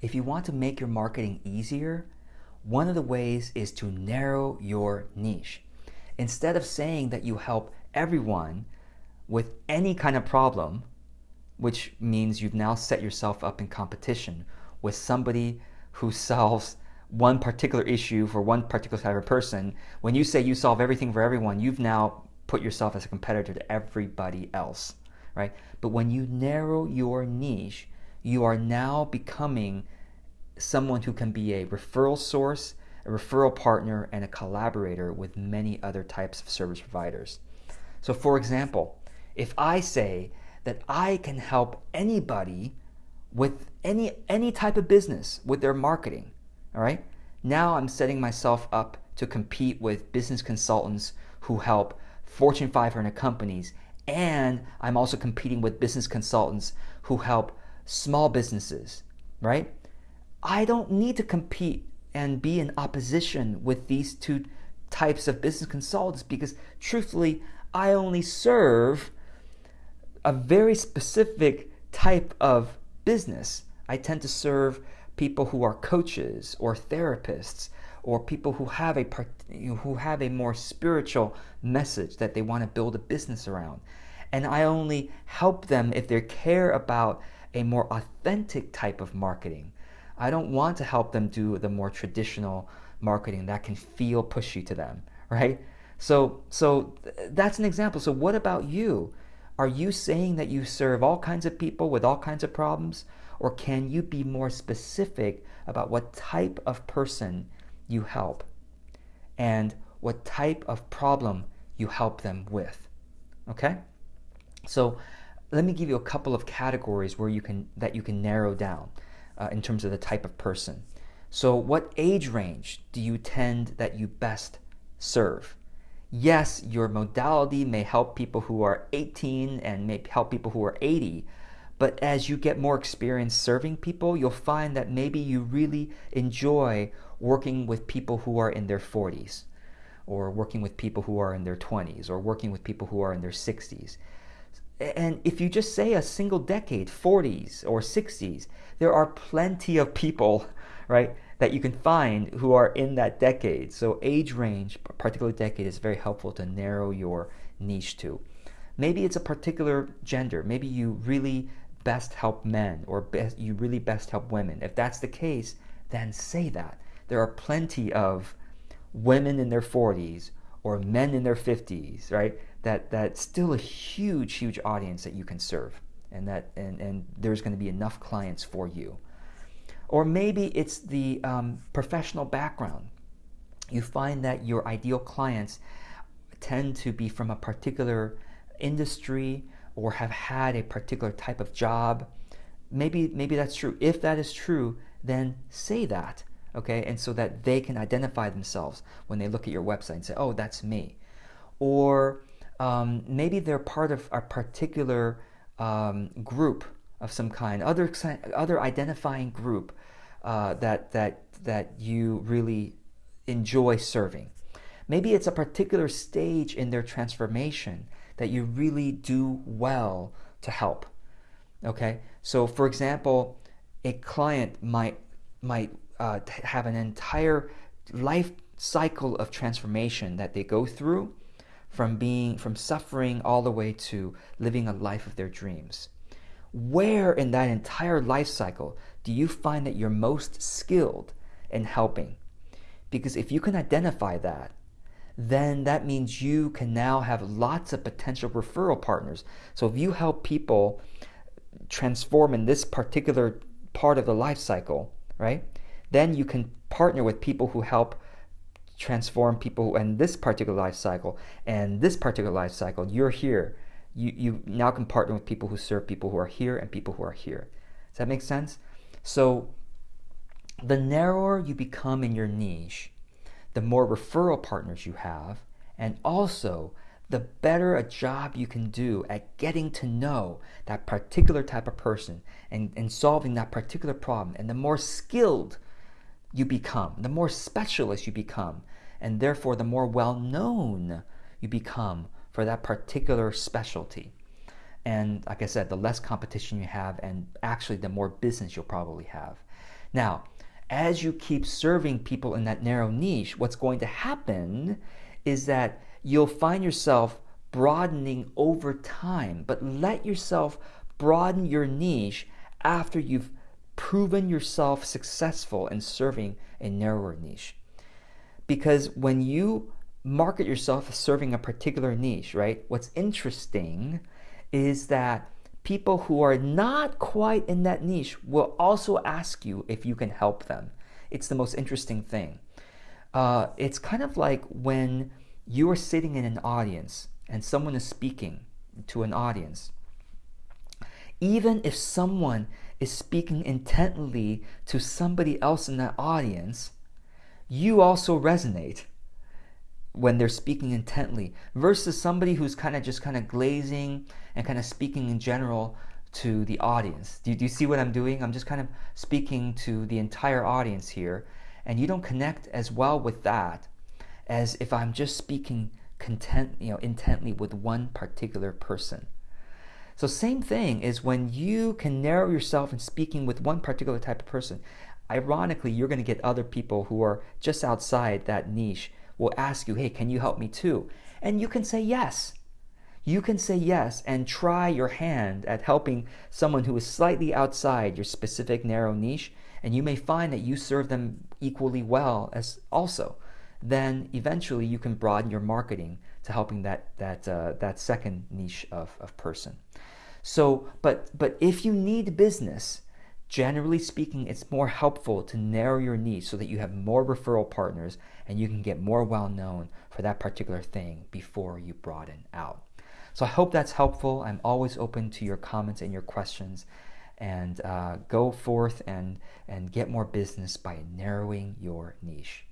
if you want to make your marketing easier, one of the ways is to narrow your niche. Instead of saying that you help everyone with any kind of problem, which means you've now set yourself up in competition with somebody who solves one particular issue for one particular type of person, when you say you solve everything for everyone, you've now put yourself as a competitor to everybody else, right? But when you narrow your niche, you are now becoming someone who can be a referral source, a referral partner, and a collaborator with many other types of service providers. So, for example, if I say that I can help anybody with any any type of business with their marketing, all right? Now I'm setting myself up to compete with business consultants who help Fortune 500 companies and I'm also competing with business consultants who help small businesses, right? I don't need to compete and be in opposition with these two types of business consultants because truthfully, I only serve a very specific type of business. I tend to serve people who are coaches or therapists or people who have a who have a more spiritual message that they want to build a business around. And I only help them if they care about a more authentic type of marketing. I don't want to help them do the more traditional marketing that can feel pushy to them, right? So so that's an example. So what about you? Are you saying that you serve all kinds of people with all kinds of problems or can you be more specific about what type of person you help and what type of problem you help them with? Okay? So let me give you a couple of categories where you can that you can narrow down uh, in terms of the type of person. So what age range do you tend that you best serve? Yes, your modality may help people who are 18 and may help people who are 80, but as you get more experience serving people, you'll find that maybe you really enjoy working with people who are in their 40s, or working with people who are in their 20s, or working with people who are in their 60s. And if you just say a single decade, 40s or 60s, there are plenty of people, right, that you can find who are in that decade. So age range, particular decade, is very helpful to narrow your niche to. Maybe it's a particular gender. Maybe you really best help men or best, you really best help women. If that's the case, then say that. There are plenty of women in their 40s or men in their 50s, right? That that's still a huge, huge audience that you can serve, and that and and there's going to be enough clients for you. Or maybe it's the um, professional background. You find that your ideal clients tend to be from a particular industry or have had a particular type of job. Maybe maybe that's true. If that is true, then say that, okay? And so that they can identify themselves when they look at your website and say, "Oh, that's me." Or um, maybe they're part of a particular um, group of some kind, other other identifying group uh, that that that you really enjoy serving. Maybe it's a particular stage in their transformation that you really do well to help. Okay, so for example, a client might might uh, have an entire life cycle of transformation that they go through from being from suffering all the way to living a life of their dreams. Where in that entire life cycle do you find that you're most skilled in helping? Because if you can identify that then that means you can now have lots of potential referral partners. So if you help people transform in this particular part of the life cycle right then you can partner with people who help transform people in this particular life cycle and this particular life cycle you're here. You, you now can partner with people who serve people who are here and people who are here. Does that make sense? So the narrower you become in your niche the more referral partners you have and also the better a job you can do at getting to know that particular type of person and, and solving that particular problem and the more skilled you become, the more specialist you become, and therefore the more well known you become for that particular specialty. And like I said, the less competition you have, and actually the more business you'll probably have. Now, as you keep serving people in that narrow niche, what's going to happen is that you'll find yourself broadening over time, but let yourself broaden your niche after you've proven yourself successful in serving a narrower niche. Because when you market yourself as serving a particular niche, right, what's interesting is that people who are not quite in that niche will also ask you if you can help them. It's the most interesting thing. Uh, it's kind of like when you are sitting in an audience and someone is speaking to an audience. Even if someone is speaking intently to somebody else in that audience, you also resonate when they're speaking intently versus somebody who's kind of just kind of glazing and kind of speaking in general to the audience. Do, do you see what I'm doing? I'm just kind of speaking to the entire audience here, and you don't connect as well with that as if I'm just speaking content, you know, intently with one particular person. So same thing is when you can narrow yourself in speaking with one particular type of person. Ironically, you're going to get other people who are just outside that niche will ask you, "Hey, can you help me too?" And you can say yes. You can say yes and try your hand at helping someone who is slightly outside your specific narrow niche, and you may find that you serve them equally well as also then eventually you can broaden your marketing to helping that that uh, that second niche of, of person. So, but but if you need business, generally speaking, it's more helpful to narrow your niche so that you have more referral partners and you can get more well known for that particular thing before you broaden out. So I hope that's helpful. I'm always open to your comments and your questions. And uh, go forth and, and get more business by narrowing your niche.